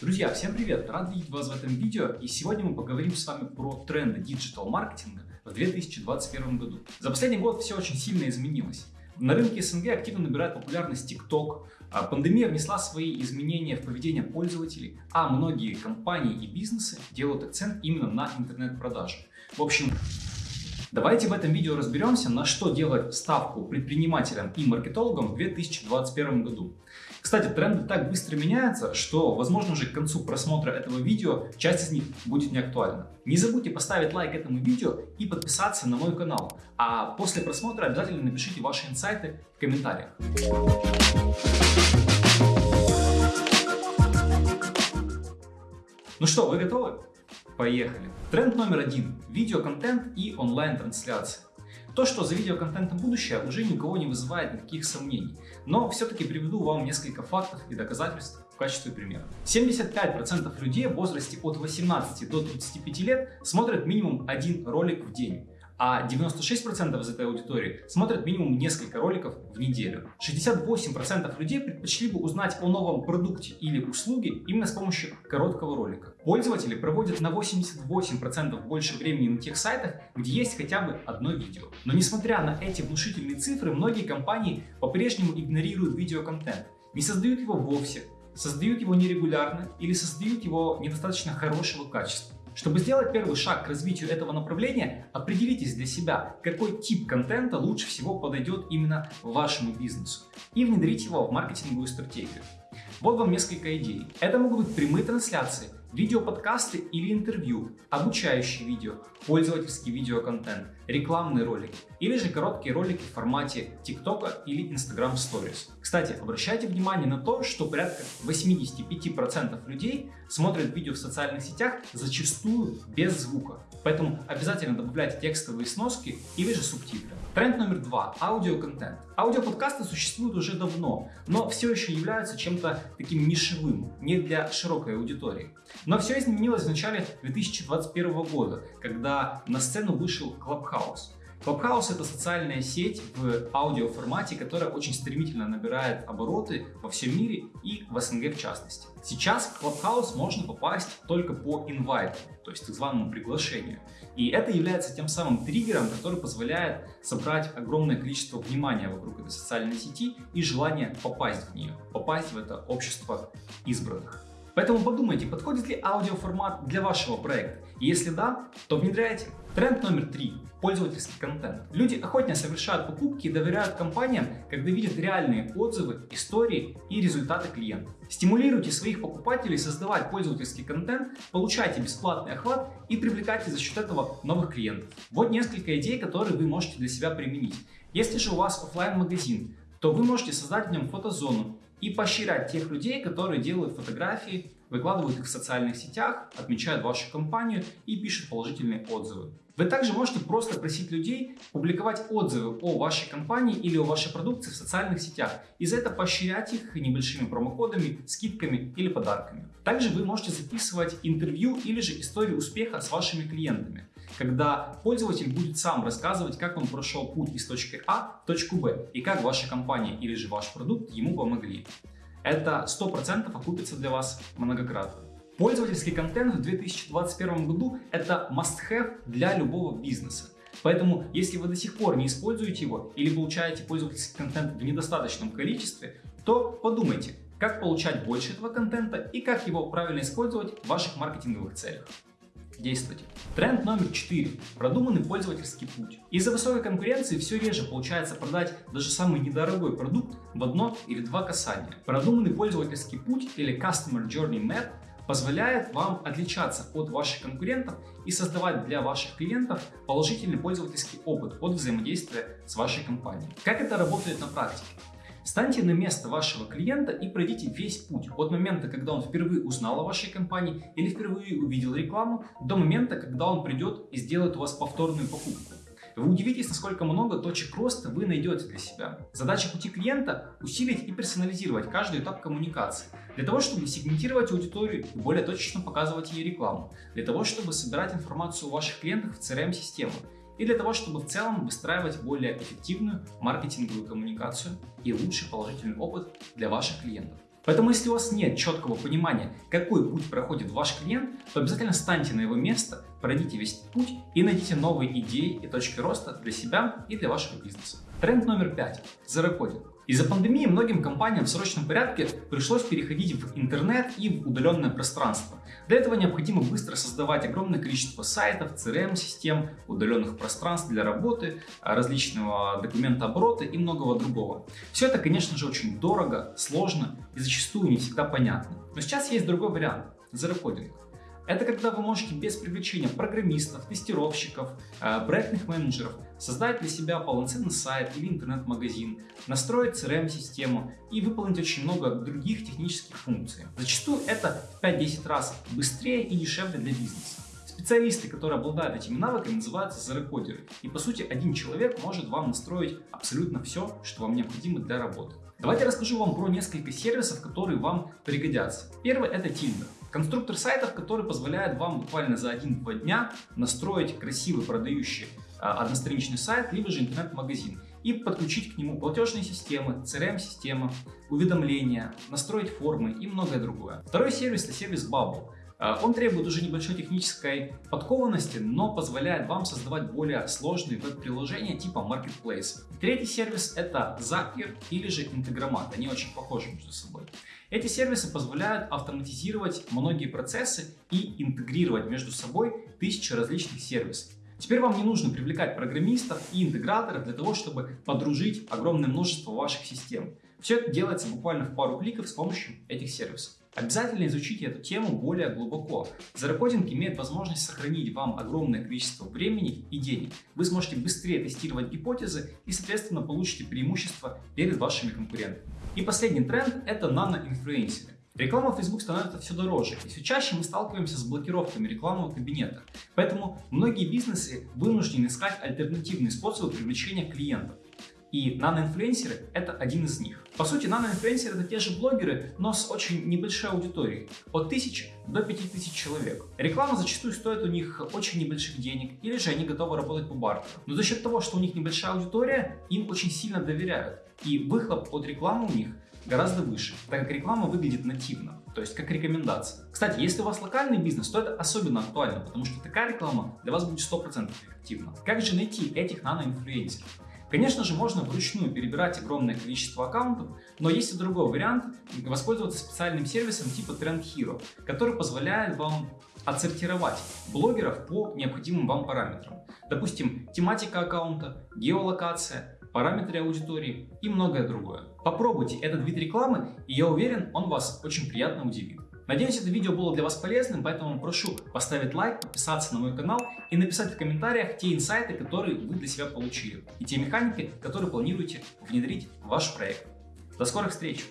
Друзья, всем привет! Рад видеть вас в этом видео и сегодня мы поговорим с вами про тренды диджитал-маркетинга в 2021 году. За последний год все очень сильно изменилось. На рынке СНГ активно набирает популярность TikTok, а пандемия внесла свои изменения в поведение пользователей, а многие компании и бизнесы делают акцент именно на интернет-продажи. В общем, Давайте в этом видео разберемся, на что делать ставку предпринимателям и маркетологам в 2021 году. Кстати, тренды так быстро меняются, что, возможно, уже к концу просмотра этого видео часть из них будет не актуальна. Не забудьте поставить лайк этому видео и подписаться на мой канал. А после просмотра обязательно напишите ваши инсайты в комментариях. Ну что, вы готовы? Поехали! Тренд номер один – видеоконтент и онлайн-трансляции. То, что за видеоконтентом будущее, уже никого не вызывает никаких сомнений. Но все-таки приведу вам несколько фактов и доказательств в качестве примера. 75% людей в возрасте от 18 до 35 лет смотрят минимум один ролик в день а 96% из этой аудитории смотрят минимум несколько роликов в неделю. 68% людей предпочли бы узнать о новом продукте или услуге именно с помощью короткого ролика. Пользователи проводят на 88% больше времени на тех сайтах, где есть хотя бы одно видео. Но несмотря на эти внушительные цифры, многие компании по-прежнему игнорируют видеоконтент, не создают его вовсе, создают его нерегулярно или создают его недостаточно хорошего качества. Чтобы сделать первый шаг к развитию этого направления, определитесь для себя, какой тип контента лучше всего подойдет именно вашему бизнесу и внедрите его в маркетинговую стратегию. Вот вам несколько идей. Это могут быть прямые трансляции, видеоподкасты или интервью, обучающие видео, пользовательский видеоконтент, рекламные ролики или же короткие ролики в формате TikTok или Instagram Stories. Кстати, обращайте внимание на то, что порядка 85% людей смотрят видео в социальных сетях зачастую без звука, поэтому обязательно добавляйте текстовые сноски или же субтитры. Тренд номер два – аудиоконтент. Аудиоподкасты существуют уже давно, но все еще являются чем-то таким нишевым, не для широкой аудитории. Но все изменилось в начале 2021 года, когда на сцену вышел Clubhouse. Clubhouse — это социальная сеть в аудиоформате, которая очень стремительно набирает обороты во всем мире и в СНГ в частности. Сейчас в Clubhouse можно попасть только по инвайту, то есть так званому приглашению. И это является тем самым триггером, который позволяет собрать огромное количество внимания вокруг этой социальной сети и желание попасть в нее, попасть в это общество избранных. Поэтому подумайте, подходит ли аудиоформат для вашего проекта. Если да, то внедряйте. Тренд номер три – пользовательский контент. Люди охотнее совершают покупки и доверяют компаниям, когда видят реальные отзывы, истории и результаты клиентов. Стимулируйте своих покупателей создавать пользовательский контент, получайте бесплатный охват и привлекайте за счет этого новых клиентов. Вот несколько идей, которые вы можете для себя применить. Если же у вас офлайн магазин то вы можете создать в нем фотозону и поощрять тех людей, которые делают фотографии, выкладывают их в социальных сетях, отмечают вашу компанию и пишут положительные отзывы. Вы также можете просто просить людей публиковать отзывы о вашей компании или о вашей продукции в социальных сетях и за это поощрять их небольшими промокодами, скидками или подарками. Также вы можете записывать интервью или же историю успеха с вашими клиентами когда пользователь будет сам рассказывать, как он прошел путь из точки А в точку Б и как ваша компания или же ваш продукт ему помогли. Это 100% окупится для вас многократно. Пользовательский контент в 2021 году – это must-have для любого бизнеса. Поэтому, если вы до сих пор не используете его или получаете пользовательский контент в недостаточном количестве, то подумайте, как получать больше этого контента и как его правильно использовать в ваших маркетинговых целях действовать. Тренд номер 4. Продуманный пользовательский путь. Из-за высокой конкуренции все реже получается продать даже самый недорогой продукт в одно или два касания. Продуманный пользовательский путь или Customer Journey Map позволяет вам отличаться от ваших конкурентов и создавать для ваших клиентов положительный пользовательский опыт от взаимодействия с вашей компанией. Как это работает на практике? Станьте на место вашего клиента и пройдите весь путь от момента, когда он впервые узнал о вашей компании или впервые увидел рекламу, до момента, когда он придет и сделает у вас повторную покупку. Вы удивитесь, насколько много точек роста вы найдете для себя. Задача пути клиента – усилить и персонализировать каждый этап коммуникации, для того, чтобы сегментировать аудиторию и более точечно показывать ей рекламу, для того, чтобы собирать информацию о ваших клиентах в CRM-систему, и для того, чтобы в целом выстраивать более эффективную маркетинговую коммуникацию и лучший положительный опыт для ваших клиентов. Поэтому если у вас нет четкого понимания, какой путь проходит ваш клиент, то обязательно станьте на его место, пройдите весь путь и найдите новые идеи и точки роста для себя и для вашего бизнеса. Тренд номер пять – зарокодинг. Из-за пандемии многим компаниям в срочном порядке пришлось переходить в интернет и в удаленное пространство. Для этого необходимо быстро создавать огромное количество сайтов, CRM-систем, удаленных пространств для работы, различного документооборота и многого другого. Все это, конечно же, очень дорого, сложно и зачастую не всегда понятно. Но сейчас есть другой вариант – зарокодинг. Это когда вы можете без привлечения программистов, тестировщиков, э, проектных менеджеров создать для себя полноценный сайт или интернет-магазин, настроить CRM-систему и выполнить очень много других технических функций. Зачастую это в 5-10 раз быстрее и дешевле для бизнеса. Специалисты, которые обладают этими навыками, называются зарекодеры. И по сути один человек может вам настроить абсолютно все, что вам необходимо для работы. Давайте расскажу вам про несколько сервисов, которые вам пригодятся. Первый это Tinder. Конструктор сайтов, который позволяет вам буквально за 1-2 дня настроить красивый продающий одностраничный сайт, либо же интернет-магазин и подключить к нему платежные системы, CRM-системы, уведомления, настроить формы и многое другое. Второй сервис – это сервис Bubble. А, он требует уже небольшой технической подкованности, но позволяет вам создавать более сложные веб-приложения типа Marketplace. Третий сервис – это Zapier или же Integromat. Они очень похожи между собой. Эти сервисы позволяют автоматизировать многие процессы и интегрировать между собой тысячи различных сервисов. Теперь вам не нужно привлекать программистов и интеграторов для того, чтобы подружить огромное множество ваших систем. Все это делается буквально в пару кликов с помощью этих сервисов. Обязательно изучите эту тему более глубоко. Зарокодинг имеет возможность сохранить вам огромное количество времени и денег. Вы сможете быстрее тестировать гипотезы и, соответственно, получите преимущество перед вашими конкурентами. И последний тренд – это наноинфлюенсеры. Реклама в Facebook становится все дороже, и все чаще мы сталкиваемся с блокировками рекламного кабинета. Поэтому многие бизнесы вынуждены искать альтернативные способы привлечения клиентов. И наноинфлюенсеры – это один из них. По сути, наноинфлюенсеры – это те же блогеры, но с очень небольшой аудиторией – от 1000 до 5000 человек. Реклама зачастую стоит у них очень небольших денег, или же они готовы работать по бартеру. Но за счет того, что у них небольшая аудитория, им очень сильно доверяют. И выхлоп от рекламы у них гораздо выше, так как реклама выглядит нативно, то есть как рекомендация. Кстати, если у вас локальный бизнес, то это особенно актуально, потому что такая реклама для вас будет 100% эффективна. Как же найти этих наноинфлюенсеров? Конечно же, можно вручную перебирать огромное количество аккаунтов, но есть и другой вариант – воспользоваться специальным сервисом типа Trend Hero, который позволяет вам отсортировать блогеров по необходимым вам параметрам. Допустим, тематика аккаунта, геолокация, параметры аудитории и многое другое. Попробуйте этот вид рекламы, и я уверен, он вас очень приятно удивит. Надеюсь, это видео было для вас полезным, поэтому прошу поставить лайк, подписаться на мой канал и написать в комментариях те инсайты, которые вы для себя получили, и те механики, которые планируете внедрить в ваш проект. До скорых встреч!